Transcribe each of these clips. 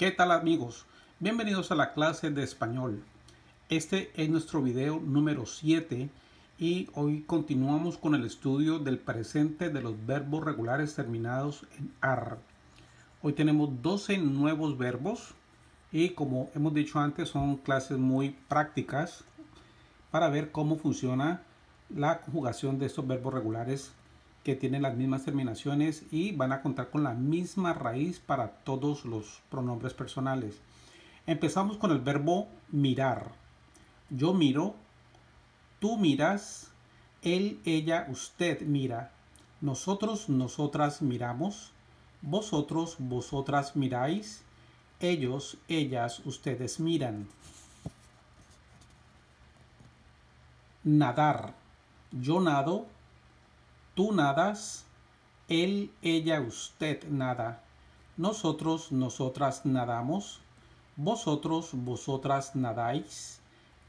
¿Qué tal amigos? Bienvenidos a la clase de español. Este es nuestro video número 7 y hoy continuamos con el estudio del presente de los verbos regulares terminados en AR. Hoy tenemos 12 nuevos verbos y como hemos dicho antes son clases muy prácticas para ver cómo funciona la conjugación de estos verbos regulares que tienen las mismas terminaciones y van a contar con la misma raíz para todos los pronombres personales. Empezamos con el verbo mirar. Yo miro, tú miras, él, ella, usted mira, nosotros, nosotras miramos, vosotros, vosotras miráis, ellos, ellas, ustedes miran. Nadar. Yo nado, Tú nadas, él, ella, usted nada. Nosotros, nosotras nadamos. Vosotros, vosotras nadáis.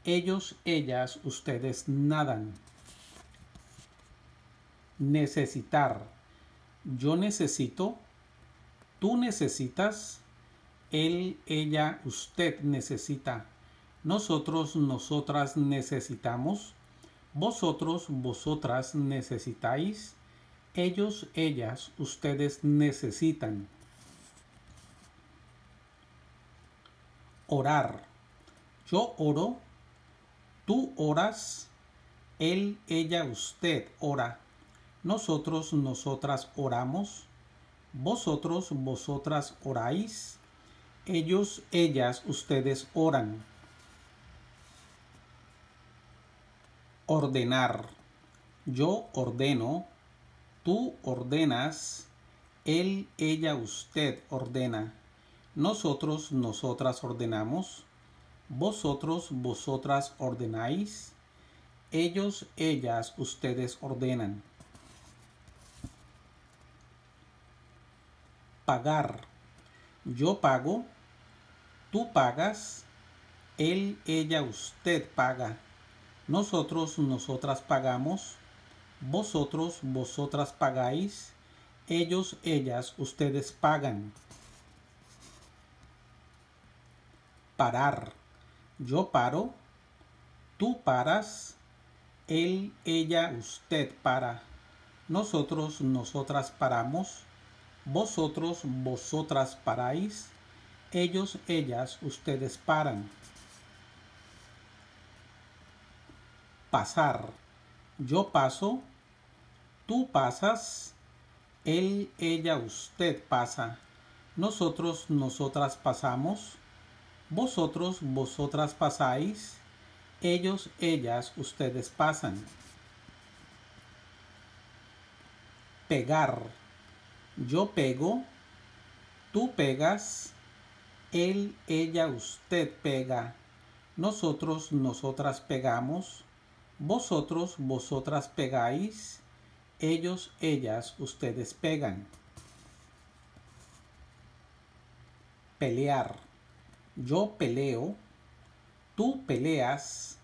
Ellos, ellas, ustedes nadan. Necesitar. Yo necesito. Tú necesitas. Él, ella, usted necesita. Nosotros, nosotras necesitamos vosotros, vosotras necesitáis. Ellos, ellas, ustedes necesitan. Orar. Yo oro. Tú oras. Él, ella, usted ora. Nosotros, nosotras oramos. Vosotros, vosotras oráis. Ellos, ellas, ustedes oran. Ordenar. Yo ordeno, tú ordenas, él, ella, usted ordena. Nosotros, nosotras ordenamos. Vosotros, vosotras ordenáis. Ellos, ellas, ustedes ordenan. Pagar. Yo pago. Tú pagas. Él, ella, usted paga. Nosotros, nosotras pagamos. Vosotros, vosotras pagáis. Ellos, ellas, ustedes pagan. Parar. Yo paro. Tú paras. Él, ella, usted para. Nosotros, nosotras paramos. Vosotros, vosotras paráis. Ellos, ellas, ustedes paran. Pasar. Yo paso, tú pasas, él, ella, usted pasa. Nosotros, nosotras pasamos. Vosotros, vosotras pasáis. Ellos, ellas, ustedes pasan. Pegar. Yo pego. Tú pegas. Él, ella, usted pega. Nosotros, nosotras pegamos. Vosotros, vosotras pegáis, ellos, ellas, ustedes pegan. Pelear. Yo peleo, tú peleas,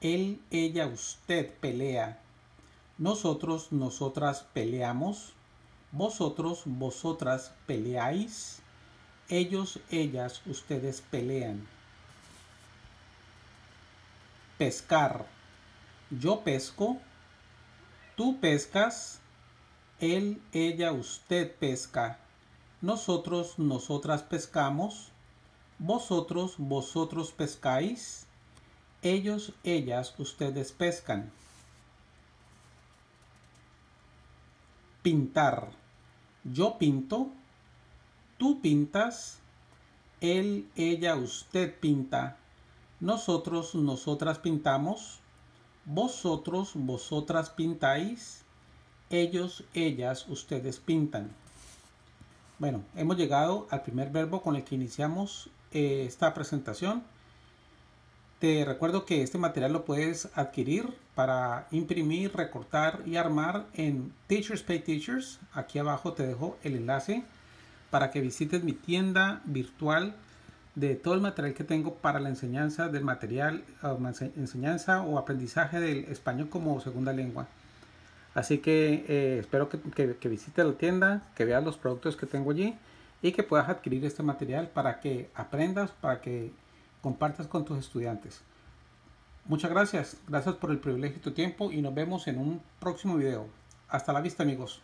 él, ella, usted pelea. Nosotros, nosotras peleamos, vosotros, vosotras peleáis, ellos, ellas, ustedes pelean. Pescar yo pesco, tú pescas, él, ella, usted pesca, nosotros, nosotras pescamos, vosotros, vosotros pescáis, ellos, ellas, ustedes pescan. Pintar. Yo pinto, tú pintas, él, ella, usted pinta, nosotros, nosotras pintamos, vosotros, vosotras pintáis. Ellos, ellas, ustedes pintan. Bueno, hemos llegado al primer verbo con el que iniciamos eh, esta presentación. Te recuerdo que este material lo puedes adquirir para imprimir, recortar y armar en Teachers Pay Teachers. Aquí abajo te dejo el enlace para que visites mi tienda virtual de todo el material que tengo para la enseñanza del material, enseñanza o aprendizaje del español como segunda lengua. Así que eh, espero que, que, visite la tienda, que veas los productos que tengo allí y que puedas adquirir este material para que aprendas, para que compartas con tus estudiantes. Muchas gracias, gracias por el privilegio de tu tiempo y nos vemos en un próximo video. Hasta la vista amigos.